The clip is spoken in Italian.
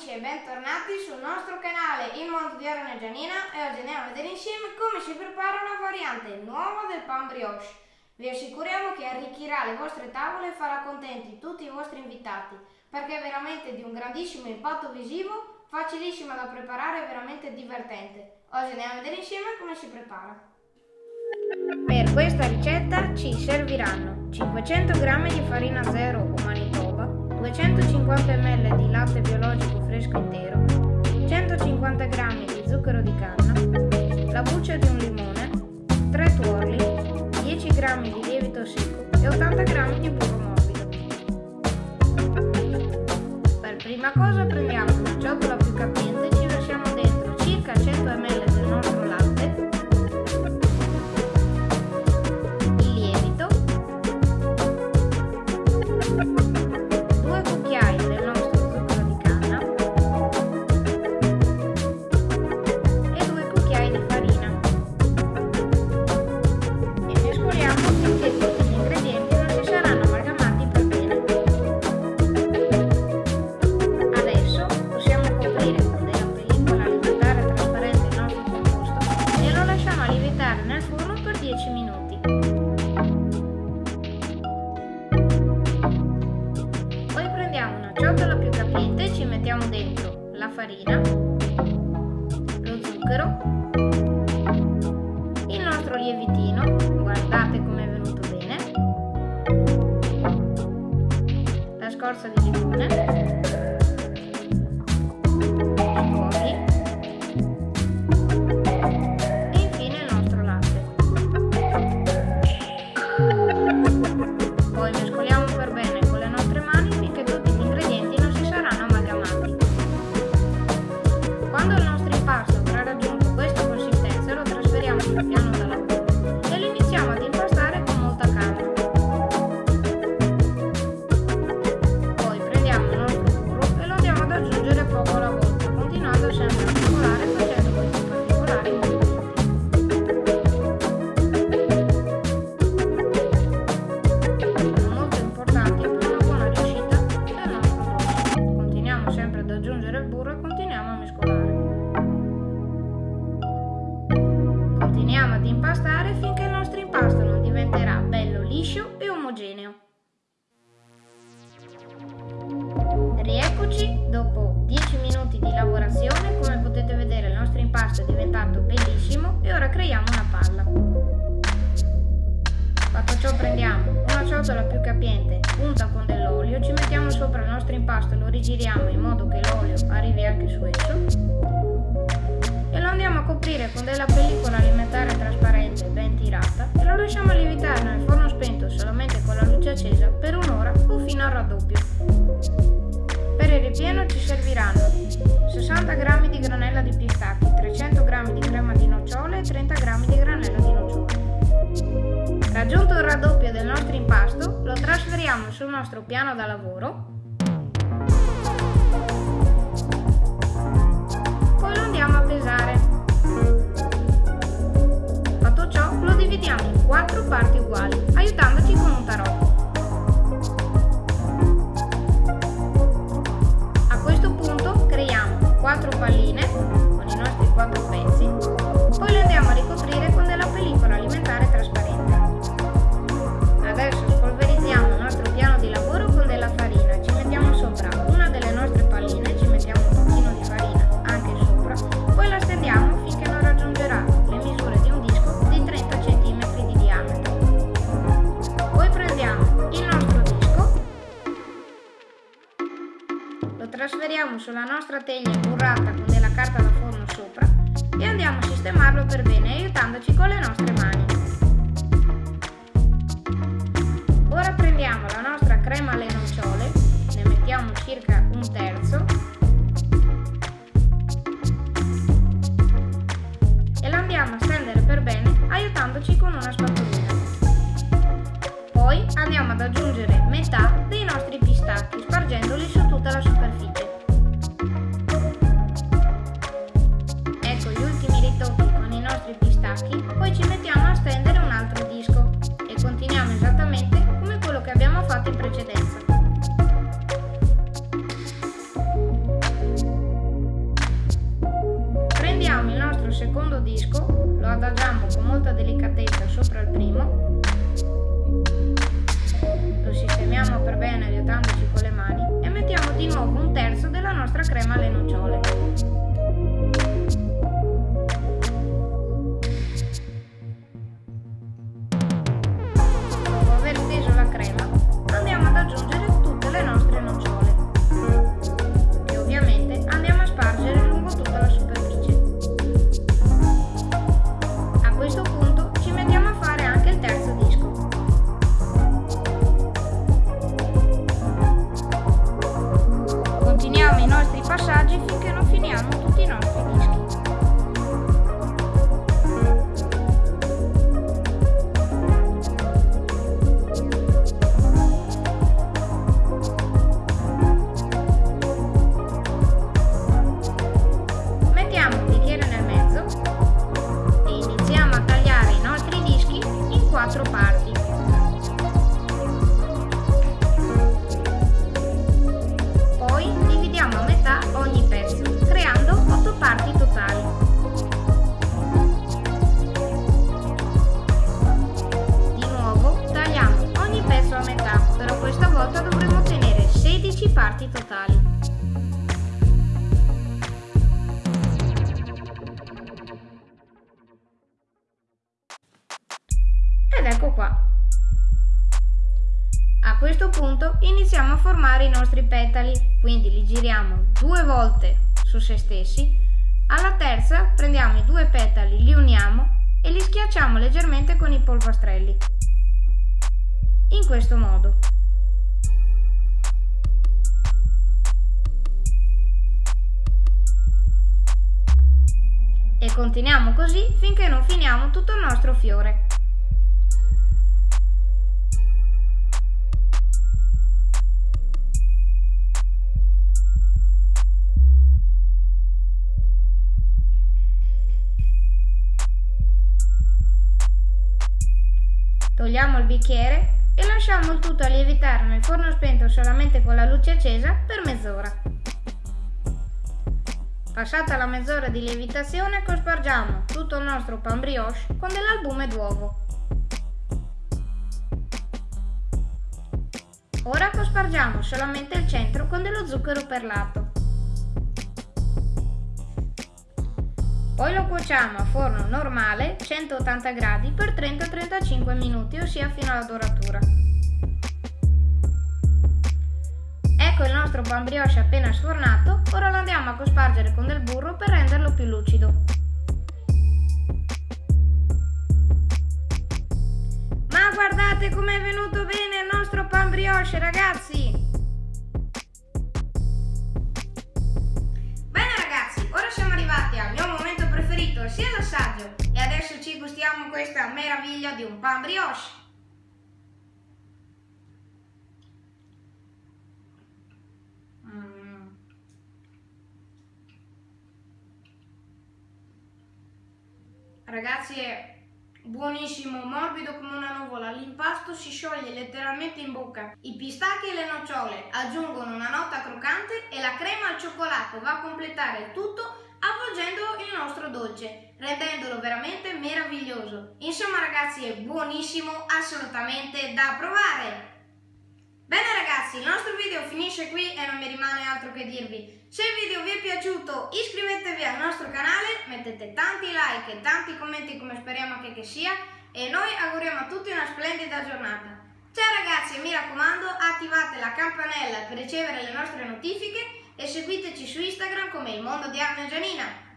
amici e bentornati sul nostro canale Il Mondo di Aaron e Gianina e oggi andiamo a vedere insieme come si prepara una variante nuova del pan brioche. Vi assicuriamo che arricchirà le vostre tavole e farà contenti tutti i vostri invitati perché è veramente di un grandissimo impatto visivo, facilissima da preparare e veramente divertente. Oggi andiamo a vedere insieme come si prepara. Per questa ricetta ci serviranno 500 g di farina zero o manitoba, 250 ml di latte biologico fresco intero, 150 g di zucchero di canna, la buccia di un limone, 3 tuorli, 10 g di lievito secco e 80 g di burro ciotola più capiente ci mettiamo dentro la farina, lo zucchero, Quando il impastare finché il nostro impasto non diventerà bello liscio e omogeneo. Rieccoci dopo 10 minuti di lavorazione, come potete vedere il nostro impasto è diventato bellissimo e ora creiamo una palla. Fatto ciò prendiamo una ciotola più capiente, unta con dell'olio, ci mettiamo sopra il nostro impasto e lo rigiriamo in modo che l'olio arrivi anche su esso andiamo a coprire con della pellicola alimentare trasparente ben tirata e lo lasciamo lievitare nel forno spento solamente con la luce accesa per un'ora o fino al raddoppio. Per il ripieno ci serviranno 60 g di granella di pistacchi, 300 g di crema di nocciole e 30 g di granella di nocciole. Raggiunto il raddoppio del nostro impasto, lo trasferiamo sul nostro piano da lavoro. 4 palline. Sulla nostra teglia burrata con della carta da forno sopra e andiamo a sistemarlo per bene aiutandoci con le nostre mani. Ora prendiamo la nostra crema alle nocciole, ne mettiamo circa un terzo e la andiamo a stendere per bene aiutandoci con una spatolina. Poi andiamo ad aggiungere metà dei nostri pistacchi spargendoli su tutta la superficie. tacchi, poi ci mettiamo a stendere un altro disco e continuiamo esattamente come quello che abbiamo fatto in precedenza. Prendiamo il nostro secondo disco, lo adagiamo con molta delicatezza sopra il primo, lo sistemiamo per bene aiutandoci con le mani e mettiamo di nuovo un terzo della nostra crema alle nocciole. Parti totali. Ed ecco qua. A questo punto iniziamo a formare i nostri petali, quindi li giriamo due volte su se stessi. Alla terza prendiamo i due petali, li uniamo e li schiacciamo leggermente con i polpastrelli. In questo modo. Continuiamo così finché non finiamo tutto il nostro fiore. Togliamo il bicchiere e lasciamo il tutto a lievitare nel forno spento solamente con la luce accesa per mezz'ora. Passata la mezz'ora di lievitazione cospargiamo tutto il nostro pan brioche con dell'albume d'uovo. Ora cospargiamo solamente il centro con dello zucchero perlato. Poi lo cuociamo a forno normale 180 gradi per 30-35 minuti, ossia fino alla doratura. Ecco il nostro pan brioche appena sfornato, ora lo andiamo a cospargere con del burro per renderlo più lucido. Ma guardate com'è venuto bene il nostro pan brioche ragazzi! Bene ragazzi, ora siamo arrivati al mio momento preferito, sia l'assaggio, e adesso ci gustiamo questa meraviglia di un pan brioche. Ragazzi è buonissimo, morbido come una nuvola, l'impasto si scioglie letteralmente in bocca. I pistacchi e le nocciole aggiungono una nota croccante e la crema al cioccolato va a completare il tutto avvolgendo il nostro dolce, rendendolo veramente meraviglioso. Insomma ragazzi è buonissimo, assolutamente da provare! Bene ragazzi, il nostro video finisce qui e non mi rimane altro che dirvi. Se il video vi è piaciuto iscrivetevi al nostro canale, mettete tanti like e tanti commenti come speriamo che, che sia e noi auguriamo a tutti una splendida giornata. Ciao ragazzi e mi raccomando attivate la campanella per ricevere le nostre notifiche e seguiteci su Instagram come il mondo di Arne Gianina.